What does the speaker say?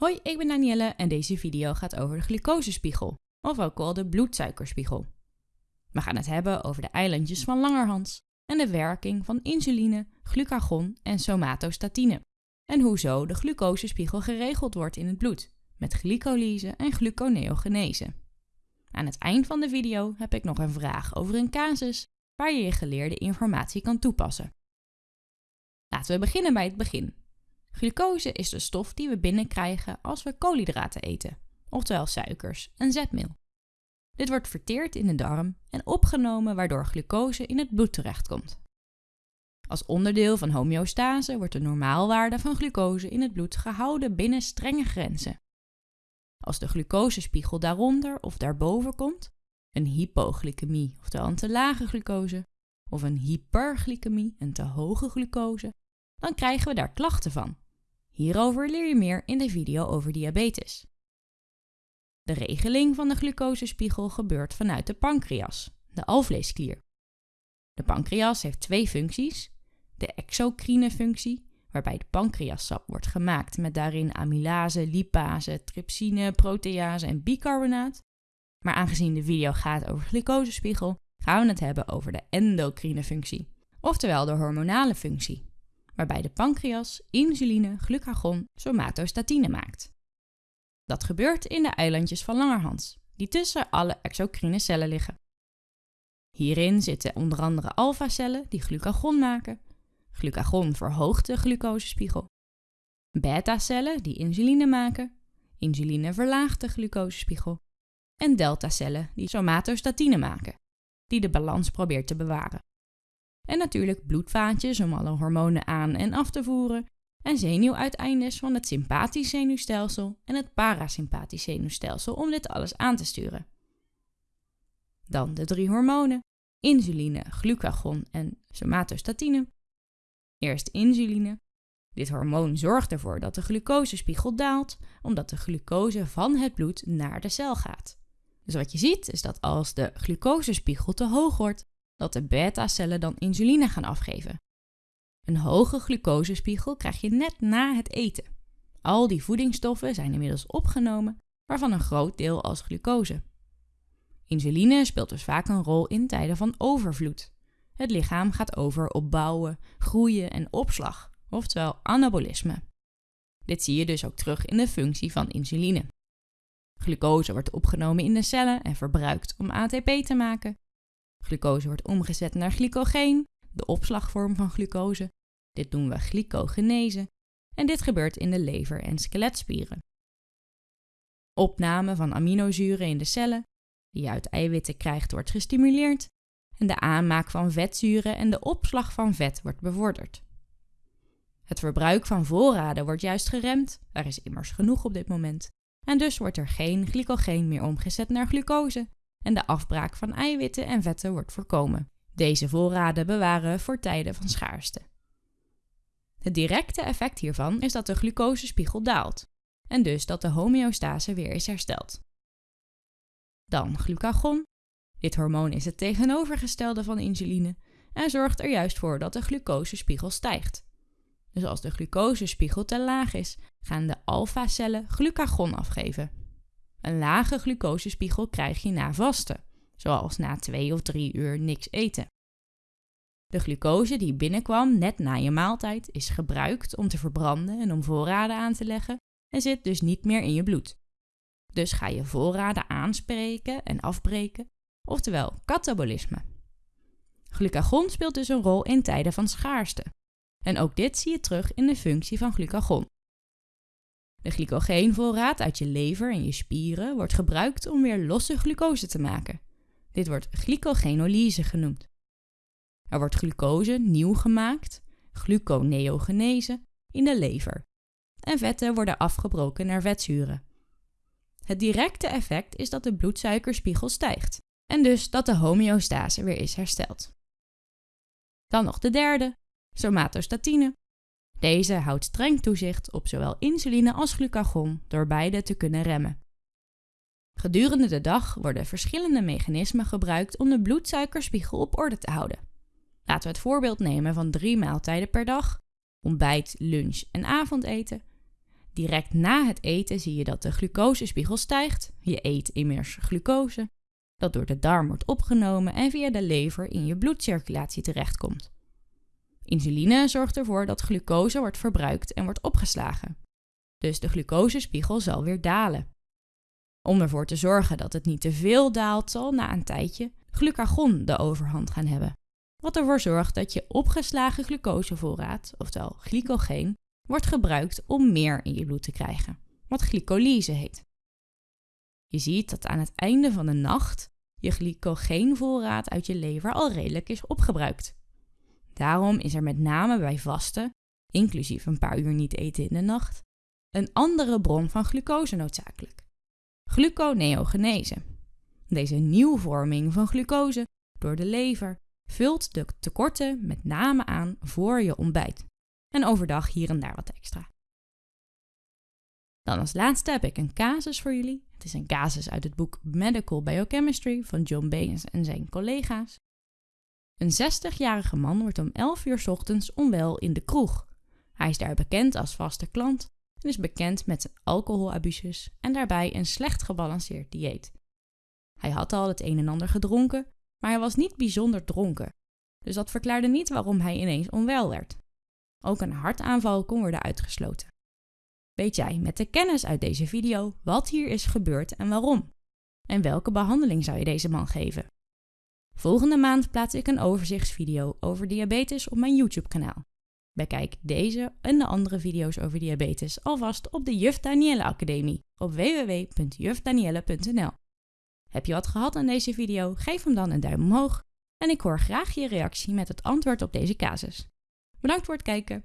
Hoi, ik ben Danielle en deze video gaat over de glucosespiegel, of ook wel de bloedsuikerspiegel. We gaan het hebben over de eilandjes van Langerhans en de werking van insuline, glucagon en somatostatine. En hoezo de glucosespiegel geregeld wordt in het bloed, met glycolyse en gluconeogenese. Aan het eind van de video heb ik nog een vraag over een casus waar je je geleerde informatie kan toepassen. Laten we beginnen bij het begin. Glucose is de stof die we binnenkrijgen als we koolhydraten eten, oftewel suikers en zetmeel. Dit wordt verteerd in de darm en opgenomen waardoor glucose in het bloed terechtkomt. Als onderdeel van homeostase wordt de normaalwaarde van glucose in het bloed gehouden binnen strenge grenzen. Als de glucosespiegel daaronder of daarboven komt, een hypoglycemie, oftewel een te lage glucose, of een hyperglycemie, een te hoge glucose, dan krijgen we daar klachten van. Hierover leer je meer in de video over diabetes. De regeling van de glucosespiegel gebeurt vanuit de pancreas, de alvleesklier. De pancreas heeft twee functies. De exocrine functie, waarbij de pancreassap wordt gemaakt met daarin amylase, lipase, trypsine, protease en bicarbonaat. Maar aangezien de video gaat over glucosespiegel, gaan we het hebben over de endocrine functie, oftewel de hormonale functie waarbij de pancreas insuline, glucagon, somatostatine maakt. Dat gebeurt in de eilandjes van Langerhans, die tussen alle exocrine cellen liggen. Hierin zitten onder andere alfacellen die glucagon maken. Glucagon verhoogt de glucosespiegel. Beta-cellen die insuline maken. Insuline verlaagt de glucosespiegel. En deltacellen die somatostatine maken, die de balans probeert te bewaren. En natuurlijk bloedvaatjes om alle hormonen aan en af te voeren. En zenuwuiteindes van het sympathisch zenuwstelsel en het parasympathisch zenuwstelsel om dit alles aan te sturen. Dan de drie hormonen: insuline, glucagon en somatostatine. Eerst insuline. Dit hormoon zorgt ervoor dat de glucosespiegel daalt, omdat de glucose van het bloed naar de cel gaat. Dus wat je ziet is dat als de glucosespiegel te hoog wordt, dat de beta-cellen dan insuline gaan afgeven. Een hoge glucosespiegel krijg je net na het eten. Al die voedingsstoffen zijn inmiddels opgenomen, waarvan een groot deel als glucose. Insuline speelt dus vaak een rol in tijden van overvloed. Het lichaam gaat over op bouwen, groeien en opslag, oftewel anabolisme. Dit zie je dus ook terug in de functie van insuline. Glucose wordt opgenomen in de cellen en verbruikt om ATP te maken, Glucose wordt omgezet naar glycogeen, de opslagvorm van glucose. Dit noemen we glycogenese en dit gebeurt in de lever en skeletspieren. Opname van aminozuren in de cellen, die je uit eiwitten krijgt, wordt gestimuleerd en de aanmaak van vetzuren en de opslag van vet wordt bevorderd. Het verbruik van voorraden wordt juist geremd, er is immers genoeg op dit moment, en dus wordt er geen glycogeen meer omgezet naar glucose en de afbraak van eiwitten en vetten wordt voorkomen. Deze voorraden bewaren voor tijden van schaarste. Het directe effect hiervan is dat de glucosespiegel daalt en dus dat de homeostase weer is hersteld. Dan glucagon. Dit hormoon is het tegenovergestelde van insuline en zorgt er juist voor dat de glucosespiegel stijgt. Dus als de glucosespiegel te laag is, gaan de alfa-cellen glucagon afgeven. Een lage glucosespiegel krijg je na vasten, zoals na 2 of 3 uur niks eten. De glucose die binnenkwam net na je maaltijd is gebruikt om te verbranden en om voorraden aan te leggen en zit dus niet meer in je bloed. Dus ga je voorraden aanspreken en afbreken, oftewel katabolisme. Glucagon speelt dus een rol in tijden van schaarste. En ook dit zie je terug in de functie van glucagon. De glycogeenvoorraad uit je lever en je spieren wordt gebruikt om weer losse glucose te maken. Dit wordt glycogenolyse genoemd. Er wordt glucose nieuw gemaakt, gluconeogenese, in de lever. En vetten worden afgebroken naar vetzuren. Het directe effect is dat de bloedsuikerspiegel stijgt en dus dat de homeostase weer is hersteld. Dan nog de derde, somatostatine, deze houdt streng toezicht op zowel insuline als glucagon door beide te kunnen remmen. Gedurende de dag worden verschillende mechanismen gebruikt om de bloedsuikerspiegel op orde te houden. Laten we het voorbeeld nemen van drie maaltijden per dag: ontbijt, lunch en avondeten. Direct na het eten zie je dat de glucosespiegel stijgt. Je eet immers glucose, dat door de darm wordt opgenomen en via de lever in je bloedcirculatie terechtkomt. Insuline zorgt ervoor dat glucose wordt verbruikt en wordt opgeslagen. Dus de glucosespiegel zal weer dalen. Om ervoor te zorgen dat het niet te veel daalt, zal na een tijdje glucagon de overhand gaan hebben. Wat ervoor zorgt dat je opgeslagen glucosevoorraad, oftewel glycogeen, wordt gebruikt om meer in je bloed te krijgen, wat glycolyse heet. Je ziet dat aan het einde van de nacht je glycogeenvoorraad uit je lever al redelijk is opgebruikt. Daarom is er met name bij vasten, inclusief een paar uur niet eten in de nacht, een andere bron van glucose noodzakelijk. Gluconeogenese. Deze nieuwvorming van glucose door de lever vult de tekorten met name aan voor je ontbijt. En overdag hier en daar wat extra. Dan als laatste heb ik een casus voor jullie. Het is een casus uit het boek Medical Biochemistry van John Baines en zijn collega's. Een 60-jarige man wordt om 11 uur ochtends onwel in de kroeg. Hij is daar bekend als vaste klant en is bekend met zijn alcoholabuses en daarbij een slecht gebalanceerd dieet. Hij had al het een en ander gedronken, maar hij was niet bijzonder dronken. Dus dat verklaarde niet waarom hij ineens onwel werd. Ook een hartaanval kon worden uitgesloten. Weet jij met de kennis uit deze video wat hier is gebeurd en waarom? En welke behandeling zou je deze man geven? Volgende maand plaats ik een overzichtsvideo over diabetes op mijn YouTube kanaal. Bekijk deze en de andere video's over diabetes alvast op de Juf Danielle Academie op www.jufdanielle.nl. Heb je wat gehad aan deze video? Geef hem dan een duim omhoog en ik hoor graag je reactie met het antwoord op deze casus. Bedankt voor het kijken.